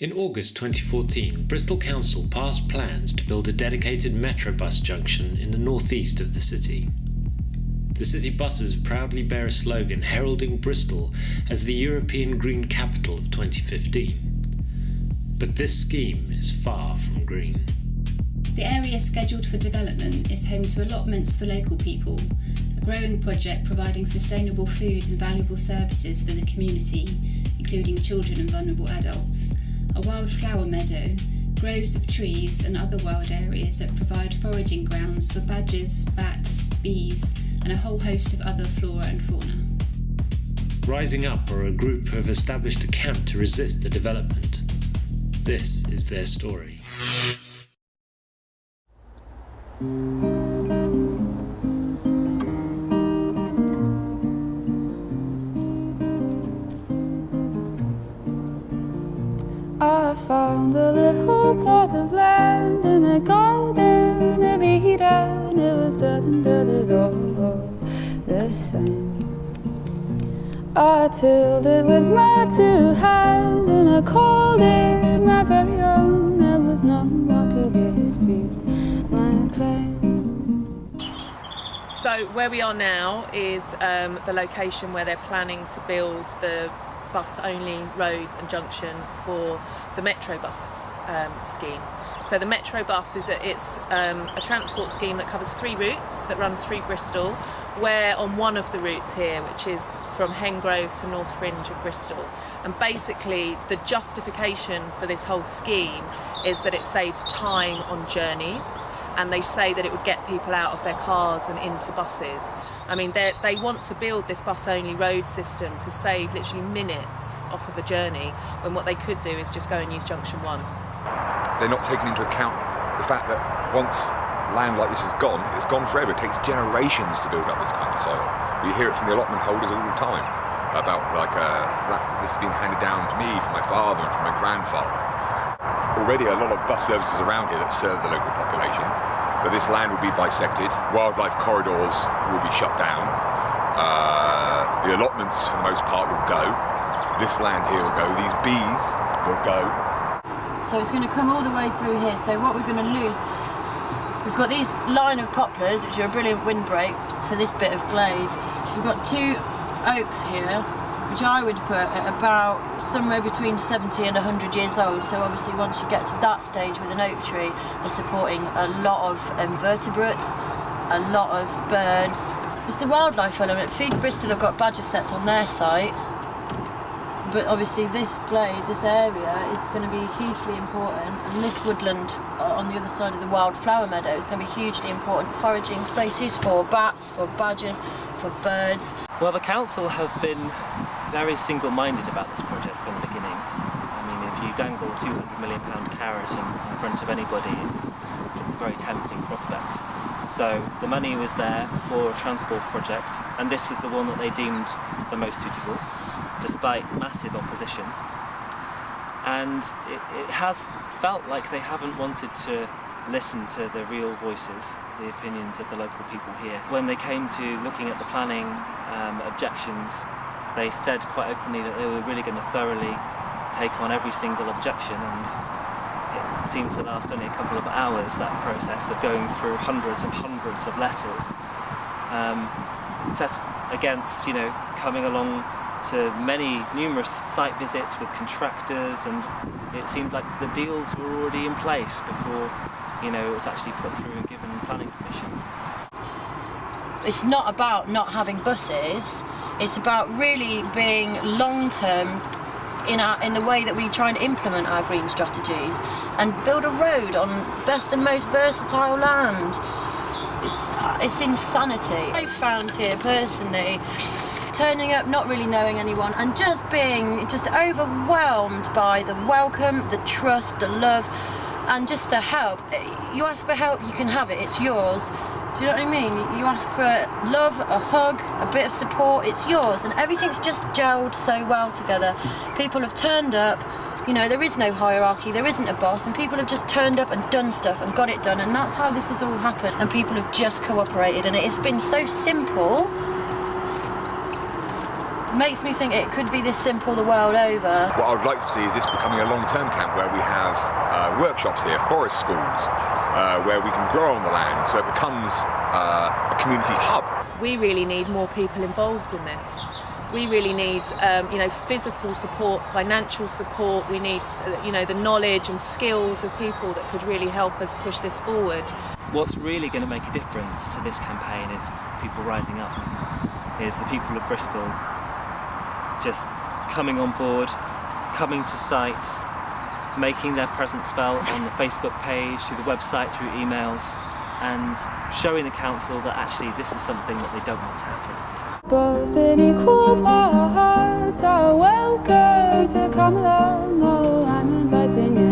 In August 2014, Bristol Council passed plans to build a dedicated Metrobus junction in the northeast of the city. The city buses proudly bear a slogan heralding Bristol as the European Green Capital of 2015. But this scheme is far from green. The area scheduled for development is home to allotments for local people, a growing project providing sustainable food and valuable services for the community, including children and vulnerable adults, a wildflower meadow, groves of trees and other wild areas that provide foraging grounds for badgers, bats, bees, and a whole host of other flora and fauna. Rising Up are a group who have established a camp to resist the development. This is their story. I found a little plot of land in a garden of Eden. It was dirt and dirt is all the same. I tilled it with my two hands and I called it my very own. There was none more to dispute my claim. So where we are now is um, the location where they're planning to build the bus-only road and junction for the Metrobus um, scheme. So the Metrobus is a, it's um, a transport scheme that covers three routes that run through Bristol. We're on one of the routes here, which is from Hengrove to North Fringe of Bristol. And basically, the justification for this whole scheme is that it saves time on journeys and they say that it would get people out of their cars and into buses. I mean, they want to build this bus-only road system to save literally minutes off of a journey, when what they could do is just go and use Junction 1. they're not taking into account the fact that once land like this is gone, it's gone forever. It takes generations to build up this kind of soil. We hear it from the allotment holders all the time about like uh, this has been handed down to me from my father and from my grandfather. Already a lot of bus services around here that serve the local population, but this land will be dissected. Wildlife corridors will be shut down. Uh, the allotments, for the most part, will go. This land here will go. These bees will go. So it's going to come all the way through here. So what we're going to lose, we've got these line of poplars, which are a brilliant windbreak for this bit of glade. We've got two oaks here, which I would put at about somewhere between 70 and 100 years old. So obviously once you get to that stage with an oak tree, they're supporting a lot of invertebrates, a lot of birds. It's the wildlife element. Feed Bristol have got badger setts on their site but obviously this glade, this area is going to be hugely important and this woodland uh, on the other side of the wildflower meadow is going to be hugely important foraging spaces for bats, for badgers, for birds. Well, the council have been very single-minded about this project from the beginning. I mean, if you dangle a 200 million pound carrot in, in front of anybody, it's, it's a very tempting prospect. So the money was there for a transport project, and this was the one that they deemed the most suitable, despite massive opposition. And it, it has felt like they haven't wanted to listen to the real voices, the opinions of the local people here. When they came to looking at the planning um, objections, they said quite openly that they were really going to thoroughly take on every single objection and it seemed to last only a couple of hours, that process of going through hundreds and hundreds of letters. Um, set against, you know, coming along to many numerous site visits with contractors and it seemed like the deals were already in place before you know it was actually put through and given planning permission. It's not about not having buses, it's about really being long term in our in the way that we try and implement our green strategies and build a road on best and most versatile land. It's, it's insanity. I've found here personally turning up not really knowing anyone and just being just overwhelmed by the welcome, the trust, the love and just the help. You ask for help, you can have it, it's yours. Do you know what I mean? You ask for love, a hug, a bit of support, it's yours and everything's just gelled so well together. People have turned up, you know, there is no hierarchy, there isn't a boss, and people have just turned up and done stuff and got it done, and that's how this has all happened. And people have just cooperated, and it has been so simple. Makes me think it could be this simple the world over. What I'd like to see is this becoming a long-term camp where we have uh, workshops here, forest schools, uh, where we can grow on the land, so it becomes uh, a community hub. We really need more people involved in this. We really need, um, you know, physical support, financial support. We need, uh, you know, the knowledge and skills of people that could really help us push this forward. What's really going to make a difference to this campaign is people rising up. Is the people of Bristol just coming on board, coming to site, making their presence felt on the Facebook page, through the website, through emails, and showing the council that actually this is something that they don't want to happen. Both in equal parts are welcome to come along. Oh, I'm inviting you.